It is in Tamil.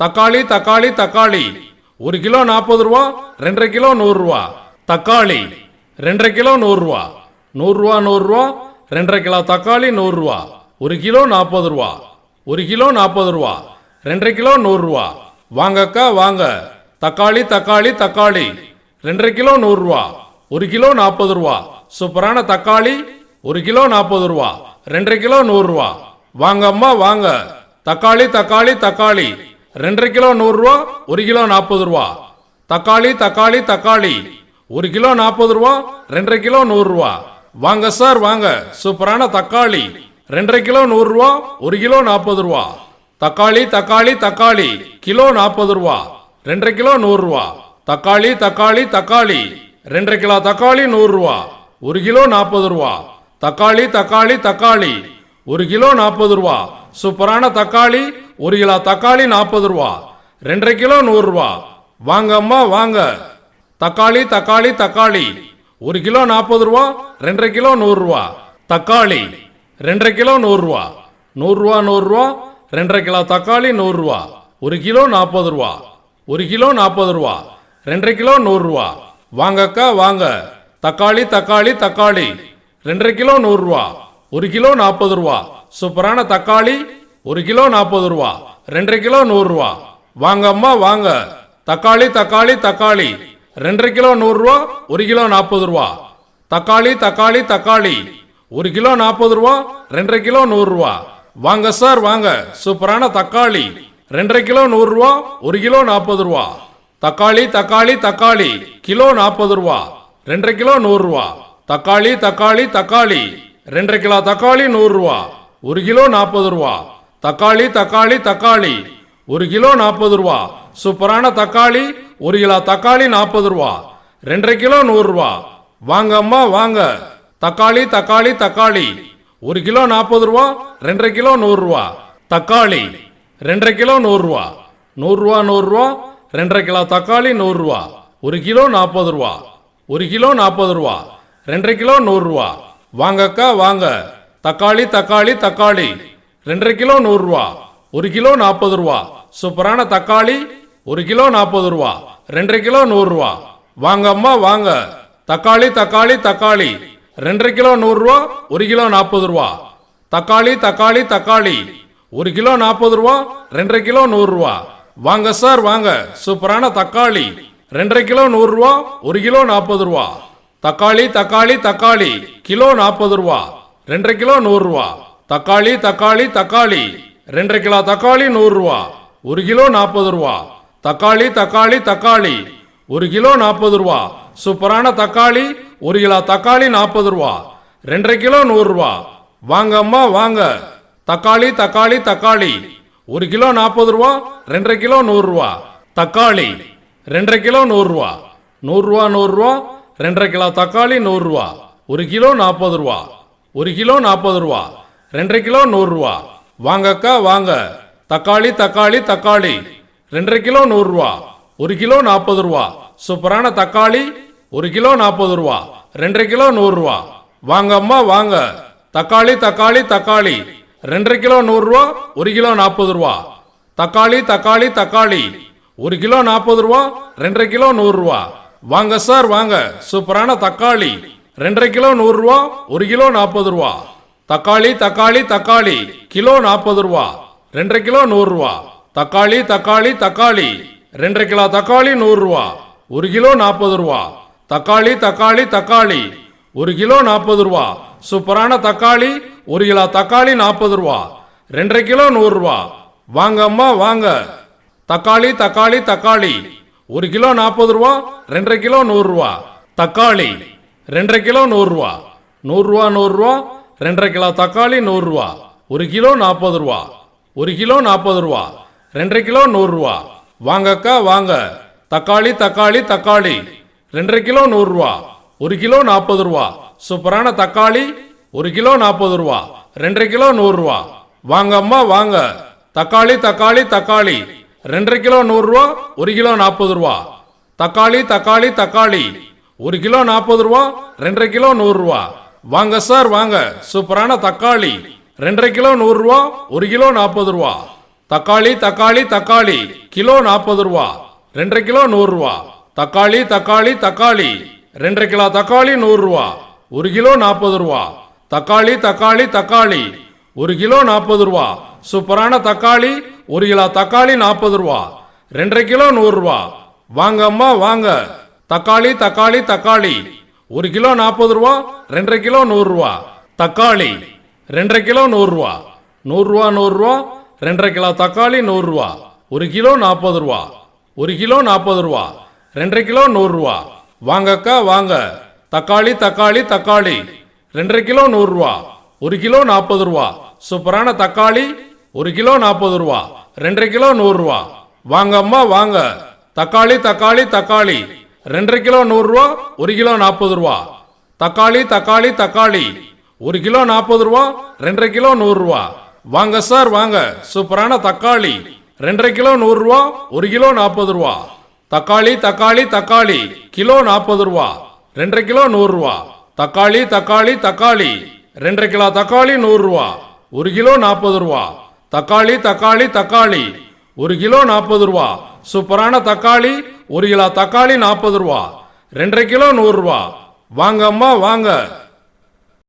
தக்காளி தக்காளி தக்காளி. ஒரு கிலோ நாற்பது ரூபா ரெண்டரை கிலோ நூறுரூவா தக்காளி ரெண்டரை கிலோ நூறுரூவா நூறுரூவா நூறுரூவா ரெண்டரை கிலோ தக்காளி நூறுரூவா ஒரு கிலோ நாற்பது ரூபா. ஒரு கிலோ நாற்பது ரூபா. ரெண்டரை கிலோ நூறுரூவா வாங்கக்கா வாங்க. தக்காளி தக்காளி தக்காளி. ரெண்டரை கிலோ நூறுரூவா ஒரு கிலோ நாற்பது ரூபா. சூப்பரான தக்காளி ஒரு கிலோ நாற்பது ரூபா. ரெண்டரை கிலோ நூறுரூவா வாங்கம்மா வாங்க. தக்காளி தக்காளி தக்காளி. ரெண்டரை கிலோ நூறுரூவா ஒரு கிலோ நாற்பது ரூபா. தக்காளி தக்காளி தக்காளி. ஒரு கிலோ நாற்பது ரூபா ரெண்டரை கிலோ நூறுரூவா வாங்க சார் வாங்க. சூப்பரான தக்காளி. ரெண்டரை கிலோ நூறுரூவா ஒரு கிலோ நாற்பது ரூபா. தக்காளி தக்காளி தக்காளி. கிலோ நாற்பது ரூபா. ரெண்டரை கிலோ நூறுரூவா தக்காளி தக்காளி தக்காளி. ரெண்டரை கிலோ தக்காளி நூறுரூவா ஒரு கிலோ நாற்பது ரூபா. தக்காளி தக்காளி தக்காளி. ஒரு கிலோ நாற்பது ரூபா. சூப்பரான தக்காளி. ஒரு கிலோ தக்காளி நாற்பது ரூபா. ரெண்டரை கிலோ நூறுரூவா வாங்க அம்மா வாங்க. தக்காளி தக்காளி தக்காளி. ஒரு கிலோ நாற்பது ரூபா ரெண்டரை கிலோ நூறுரூவா தக்காளி ரெண்டரை கிலோ நூறுரூவா நூறுரூவா நூறுரூவா ரெண்டரை கிலோ தக்காளி நூறுரூவா ஒரு கிலோ நாற்பது ரூபா. ஒரு கிலோ நாற்பது ரூபா. ரெண்டரை கிலோ நூறுரூவா வாங்கக்கா வாங்க தக்காளி தக்காளி தக்காளி. ரெண்டரை கிலோ நூறுரூவா ஒரு கிலோ நாற்பது ரூபா. சூப்பரான தக்காளி. ஒரு கிலோ நாற்பது ரூபா ரெண்டரை கிலோ நூறுரூவா வாங்க அம்மா வாங்க. தக்காளி தக்காளி தக்காளி. ரெண்டரை கிலோ நூறுரூவா ஒரு கிலோ நாற்பது ரூபா. தக்காளி தக்காளி தக்காளி. ஒரு கிலோ நாற்பது ரூபா ரெண்டரை கிலோ நூறுரூவா வாங்க சார் வாங்க. சூப்பரான தக்காளி. ரெண்டரை கிலோ நூறுரூவா ஒரு கிலோ நாற்பது ரூபா. தக்காளி தக்காளி தக்காளி. கிலோ நாற்பது ரூபா ரெண்டரை கிலோ நூறுரூவா தக்காளி தக்காளி தக்காளி. ரெண்டரை கிலோ தக்காளி நூறுரூவா ஒரு கிலோ நாற்பது ரூபா. தக்காளி தக்காளி தக்காளி. ஒரு கிலோ நாற்பது ரூபா. சூப்பரான தக்காளி ஒரு கிலோ தக்காளி நாற்பது ரூபா. ரெண்டரை கிலோ நூறுரூவா வாங்க அம்மா வாங்க. தக்காளி தக்காளி தக்காளி. ஒரு கிலோ நாற்பது ரூபா ரெண்டரை கிலோ நூறுரூவா தக்காளி ரெண்டரை கிலோ நூறுரூவா நூறுரூவா நூறுரூவா ரெண்டரை கிலோ தக்காளி நூறுரூவா ஒரு கிலோ நாற்பது ரூபா. ஒரு கிலோ நாற்பது ரூபா. ரெண்டரை கிலோ நூறுரூவா வாங்கக்கா வாங்க. தக்காளி தக்காளி தக்காளி. ரெண்டரை கிலோ நூறுரூவா ஒரு கிலோ நாற்பது ரூபா. சூப்பரான தக்காளி ஒரு கிலோ நாற்பது ரூபா. ரெண்டரை கிலோ நூறுரூவா வாங்க அம்மா வாங்க. தக்காளி தக்காளி தக்காளி. ரெண்டரை கிலோ நூறுரூவா ஒரு கிலோ நாற்பது ரூபா. தக்காளி தக்காளி தக்காளி. ஒரு கிலோ நாற்பது ரூபா ரெண்டரை கிலோ நூறுரூவா வாங்க சார் வாங்க. சூப்பரான தக்காளி. ரெண்டரை கிலோ நூறுரூவா ஒரு கிலோ நாற்பது ரூபா. தக்காளி தக்காளி தக்காளி. கிலோ நாற்பது ரூபா. ரெண்டரை கிலோ நூறுரூவா தக்காளி தக்காளி தக்காளி. ரெண்டரை கிலோ தக்காளி நூறுரூவா ஒரு கிலோ நாற்பது ரூபா. தக்காளி தக்காளி தக்காளி. ஒரு கிலோ நாற்பது ரூபா. சூப்பரான தக்காளி. ஒரு கிலோ தக்காளி நாற்பது ரூபா. ரெண்டரை கிலோ நூறுரூவா வாங்க அம்மா வாங்க. தக்காளி தக்காளி தக்காளி. ஒரு கிலோ நாற்பது ரூபா ரெண்டரை கிலோ நூறுரூவா தக்காளி ரெண்டரை கிலோ நூறுரூவா நூறுரூவா நூறுரூவா ரெண்டரை கிலோ தக்காளி நூறுரூவா ஒரு கிலோ நாற்பது ரூபா. ஒரு கிலோ நாற்பது ரூபா. ரெண்டரை கிலோ நூறுரூவா வாங்கக்கா வாங்க. தக்காளி தக்காளி தக்காளி. ரெண்டரை கிலோ நூறுரூவா ஒரு கிலோ நாற்பது ரூபா. சூப்பரான தக்காளி ஒரு கிலோ நாற்பது ரூபா. ரெண்டரை கிலோ நூறுரூவா வாங்கம்மா வாங்க தக்காளி தக்காளி தக்காளி. ரெண்டரை கிலோ நூறுரூவா ஒரு கிலோ நாற்பது ரூபா. தக்காளி தக்காளி தக்காளி. ஒரு கிலோ நாற்பது ரூபா ரெண்டரை கிலோ நூறுரூவா வாங்க சார் வாங்க. சூப்பரான தக்காளி. ரெண்டரை கிலோ நூறுரூவா ஒரு கிலோ நாற்பது ரூபா. தக்காளி தக்காளி தக்காளி. கிலோ நாற்பது ரூபா. ரெண்டரை கிலோ நூறுரூவா தக்காளி தக்காளி தக்காளி. ரெண்டரை கிலோ தக்காளி நூறுரூவா ஒரு கிலோ நாற்பது ரூபா. தக்காளி தக்காளி தக்காளி. ஒரு கிலோ நாற்பது ரூபா. சூப்பரான தக்காளி. ஒரு கிலோ தக்காளி நாற்பது ரூபா. ரெண்டரை கிலோ நூறுரூவா வாங்க அம்மா வாங்க. தக்காளி தக்காளி தக்காளி. ஒரு கிலோ நாற்பது ரூபா. ரெண்டரை கிலோ நூறுரூவா தக்காளி. ரெண்டரை கிலோ நூறுரூவா நூறுரூவா நூறுரூவா ரெண்டரை கிலோ தக்காளி நூறுரூவா ஒரு கிலோ நாற்பது ரூபா. ஒரு கிலோ நாற்பது ரூபா. ரெண்டரை கிலோ நூறுரூவா வாங்கக்கா வாங்க. தக்காளி தக்காளி தக்காளி. ரெண்டரை கிலோ நூறுரூவா ஒரு கிலோ நாற்பது ரூபா. சூப்பரான தக்காளி ஒரு கிலோ நாற்பது ரூபா. ரெண்டரை கிலோ நூறுரூவா வாங்க அம்மா வாங்க. தக்காளி தக்காளி தக்காளி. ரெண்டரை கிலோ நூறுரூவா ஒரு கிலோ நாற்பது ரூபா. தக்காளி தக்காளி தக்காளி. ஒரு கிலோ நாற்பது ரூபா ரெண்டரை கிலோ நூறுரூவா வாங்க சார் வாங்க. சூப்பரான தக்காளி. ரெண்டரை கிலோ நூறுரூவா ஒரு கிலோ நாற்பது ரூபா. தக்காளி தக்காளி தக்காளி கிலோ நாற்பது ரூபா. ரெண்டரை கிலோ நூறு ரூபா. தக்காளி தக்காளி தக்காளி. ரெண்டரை கிலோ தக்காளி நூறு ரூபா. ஒரு கிலோ நாற்பது ரூபா. தக்காளி தக்காளி தக்காளி. ஒரு கிலோ நாற்பது ரூபா. சூப்பரான தக்காளி ஒரு கிலோ தக்காளி நாற்பது ரூபா. ரெண்டரை கிலோ நூறு ரூபா. வாங்க அம்மா வாங்க. தக்காளி தக்காளி தக்காளி. ஒரு கிலோ நாற்பது ரூபா ரெண்டரை கிலோ நூறு ரூபா. தக்காளி ரெண்டரை கிலோ நூறு ரூபா. நூறு ரூபா நூறு ரூபா. ரெண்டரை கிலோ தக்காளி நூறு ரூபா. ஒரு கிலோ நாற்பது ரூபா. ஒரு கிலோ நாற்பது ரூபா. ரெண்டரை கிலோ நூறு ரூபா. வாங்கக்கா வாங்க. தக்காளி தக்காளி தக்காளி. ரெண்டரை கிலோ நூறு ரூபா. ஒரு கிலோ நாற்பது ரூபா. சூப்பரான தக்காளி ஒரு கிலோ நாற்பது ரூபா. ரெண்டரை கிலோ நூறு ரூபா. வாங்க அம்மா வாங்க. தக்காளி தக்காளி தக்காளி. ரெண்டரை கிலோ நூறுரூவா ஒரு கிலோ நாற்பது ரூபா. தக்காளி தக்காளி தக்காளி. ஒரு கிலோ நாற்பது ரூபா ரெண்டரை கிலோ நூறுரூவா வாங்க சார் வாங்க. சூப்பரான தக்காளி. ரெண்டரை கிலோ நூறுரூவா ஒரு கிலோ நாற்பது ரூபா. தக்காளி தக்காளி தக்காளி. கிலோ நாற்பது ரூபா. ரெண்டரை கிலோ நூறுரூவா தக்காளி தக்காளி தக்காளி. ரெண்டரை கிலோ தக்காளி நூறுரூவா ஒரு கிலோ நாற்பது ரூபா. தக்காளி தக்காளி தக்காளி. ஒரு கிலோ நாற்பது ரூபா. சூப்பரான தக்காளி. ஒரு கிலோ தக்காளி நாற்பது ரூபா ரெண்டரை கிலோ நூறுரூவா வாங்க அம்மா வாங்க.